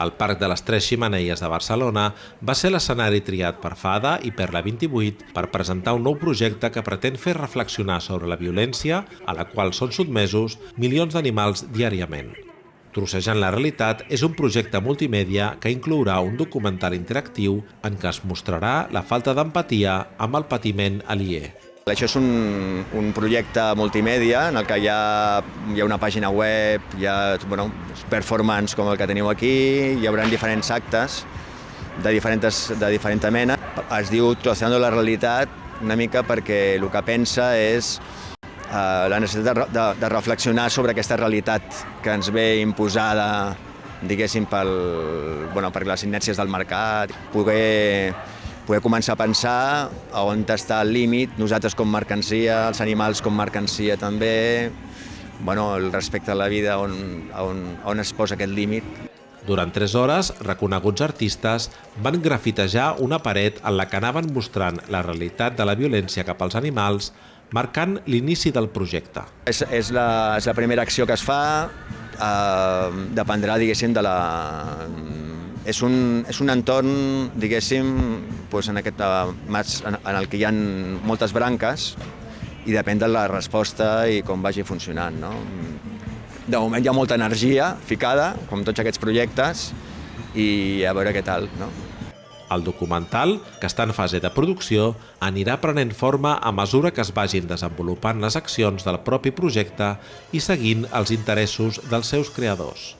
El Parc de les Tres Ximeneies de Barcelona va ser l'escenari triat per FADA i per la 28 per presentar un nou projecte que pretén fer reflexionar sobre la violència a la qual són sotmesos milions d'animals diàriament. Trossejant la realitat és un projecte multimèdia que inclourà un documental interactiu en què es mostrarà la falta d'empatia amb el patiment aliè. Això és un, un projecte multimèdia en el que hi ha, hi ha una pàgina web, hi ha bueno, performance com el que teniu aquí, hi haurà diferents actes de diferents, de diferent mena. Es diu Troceando la realitat una mica perquè el que pensa és eh, la necessitat de, de, de reflexionar sobre aquesta realitat que ens ve imposada diguéssim, pel, bueno, per les inèrcies del mercat, poder poder començar a pensar a on està el límit, nosaltres com mercancia, els animals com mercancia també, bueno, el respecte a la vida, on, on, on es posa aquest límit. Durant tres hores, reconeguts artistes van grafitejar una paret en la que anaven mostrant la realitat de la violència cap als animals, marcant l'inici del projecte. És, és, la, és la primera acció que es fa, eh, dependrà, diguéssim, de la, és un, és un entorn, diguéssim, doncs en, aquest, en, en el que hi ha moltes branques i depèn de la resposta i com vagi funcionant. No? De moment hi ha molta energia ficada, com tots aquests projectes, i a veure què tal. No? El documental, que està en fase de producció, anirà prenent forma a mesura que es vagin desenvolupant les accions del propi projecte i seguint els interessos dels seus creadors.